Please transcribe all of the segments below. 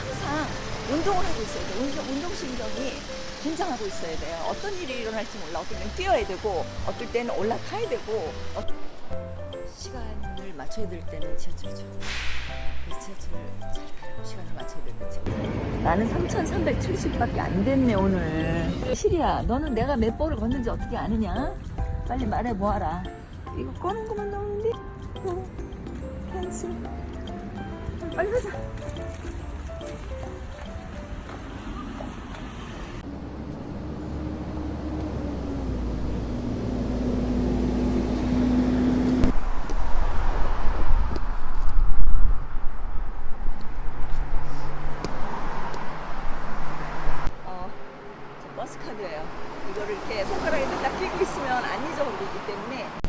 항상 운동을 하고 있어야 돼요. 운동, 운동신경이 긴장하고 있어야 돼요. 어떤 일이 일어날지 몰라. 어떨 때는 뛰어야 되고, 어떨 때는 올라타야 되고. 어떤... 시간을 맞춰야 될 때는 지하철이죠. 그 지하철 시간을 맞춰야 되겠죠. 나는 3,370밖에 안 됐네, 오늘. 시리야, 너는 내가 몇 보를 걷는지 어떻게 아느냐? 빨리 말해 뭐 보아라. 이거 꺼는 것만 넣으면 돼. 캔슬. 빨리 가자. 카드예요. 이거를 이렇게 손가락에다 딱 끼고 있으면 안 잊어버리기 때문에 네.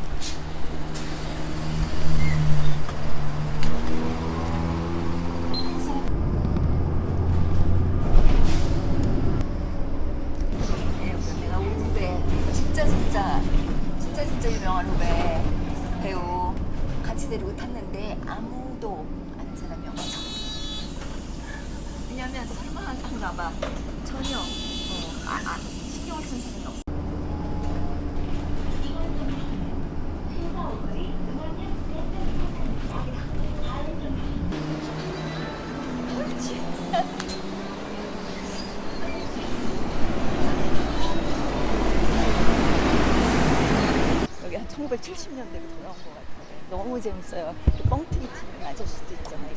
왜냐면 설마 한가 봐. 전혀 어, 아, 아, 여기 한 1970년대로 돌아온 것 같아요. 너무 재밌어요. 이렇게 뻥튀기 튀는 아저씨도 있잖아요.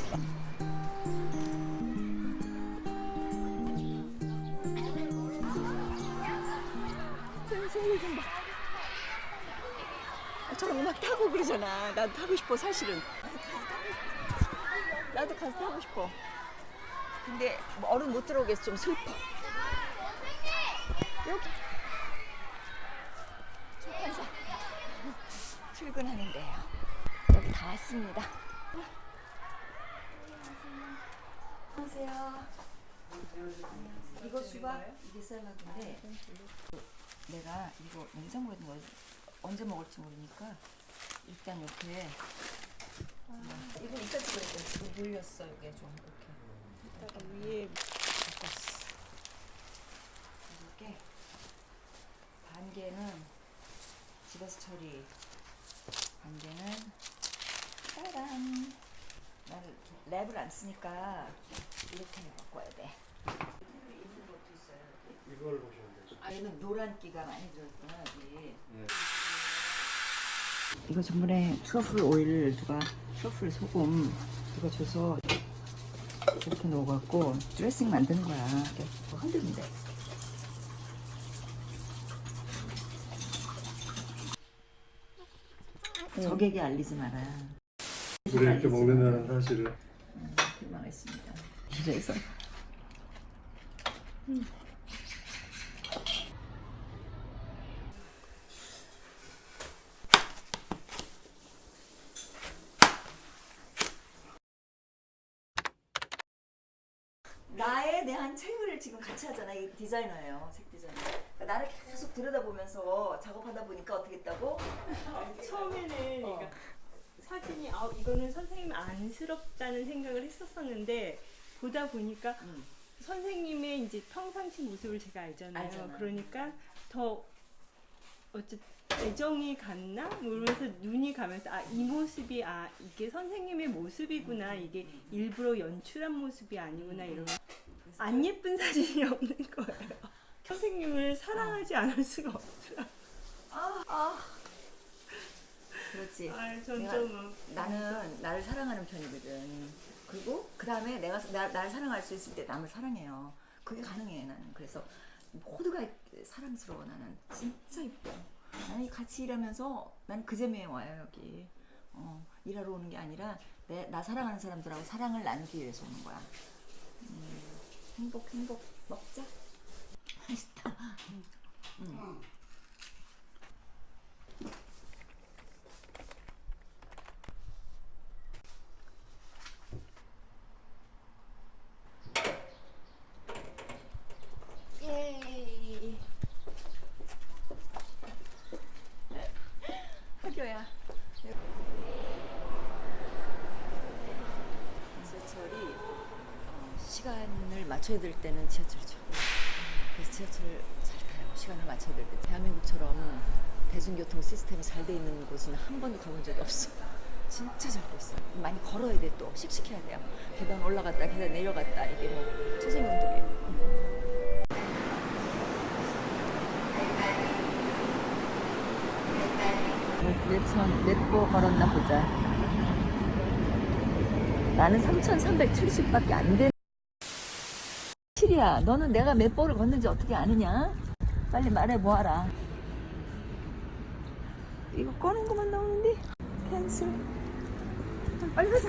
타고 그러잖아. 나도 타고 싶어 사실은. 나도 가서 타고 싶어. 근데 뭐 어른 못 들어오겠어 좀 슬퍼. 여기 출판사 출근하는데요. 여기 다 왔습니다. 안녕하세요. 이거 수박 이게 샐러드인데 내가 이거 냉장고에 넣어 언제 먹을지 모르니까 일단 이렇게 음, 이거 이따 찍어야 돼. 물렸어 이게 좀 이렇게 이따가 위에 바꿨어. 이렇게 반 개는 집에서 처리, 반 개는 짜란. 나는 랩을 안 쓰니까 이렇게 바꿔야 돼. 이걸 보시면 되죠. 아, 얘는 노란기가 많이 들었구나. 이거 전번에 트러플 오일 누가 트러플 소금 이거 줘서 이렇게 넣어갖고 드레싱 만드는 거야. 이렇게 흔들면 돼. 적에게 알리지 마라. 우리 이렇게 먹는다는 사실을 실망했습니다. 그래서 나에 대한 책을 지금 같이 하잖아. 이 디자이너예요. 책 디자이너. 그러니까 나를 계속 들여다보면서 작업하다 보니까 어떻게 했다고? 처음에는 어. 그러니까 사진이 아 이거는 선생님 안쓰럽다는 생각을 했었었는데 보다 보니까 음. 선생님의 이제 평상시 모습을 제가 알잖아요. 알잖아. 그러니까 더 어째 애정이 갔나? 모르면서 눈이 가면서 아 이 모습이 아 이게 선생님의 모습이구나 이게 일부러 연출한 모습이 아니구나 이런 안 예쁜 사진이 없는 거예요. 선생님을 사랑하지 않을 수가 없더라. 아, 아. 그렇지. 아, 내가- 점점 나는 나를 사랑하는 편이거든. 그리고 그 다음에 내가 나, 나를 사랑할 수 있을 때 남을 사랑해요. 그게 가능해 나는. 그래서 모두가 사랑스러워 나는. 진짜 이뻐. 나는 같이 일하면서 나는 그 재미에 와요 여기. 어, 일하러 오는 게 아니라 내, 나 사랑하는 사람들하고 사랑을 나누기 위해서 오는 거야. 음, 행복 행복 먹자. 맛있다. 음. 예이. 학교야. 지하철이 어, 시간을 맞춰야 될 때는 지하철이죠. 그래서 지하철 시간을 맞춰야 될 때 대한민국처럼 대중교통 시스템이 잘 돼 있는 곳은 한 번도 가본 적이 없어. 진짜 잘 돼 있어. 많이 걸어야 돼 또. 씩씩해야 돼요. 계단 올라갔다 계단 내려갔다 이게 뭐 초생운동이에요. 몇천 몇보 걸었나 보자. 나는 3,370밖에 안 되는. 실이야, 너는 내가 몇 보를 걷는지 어떻게 아느냐? 빨리 말해 보아라. 이거 꺼는 것만 나오는데 캔슬. 빨리 가자.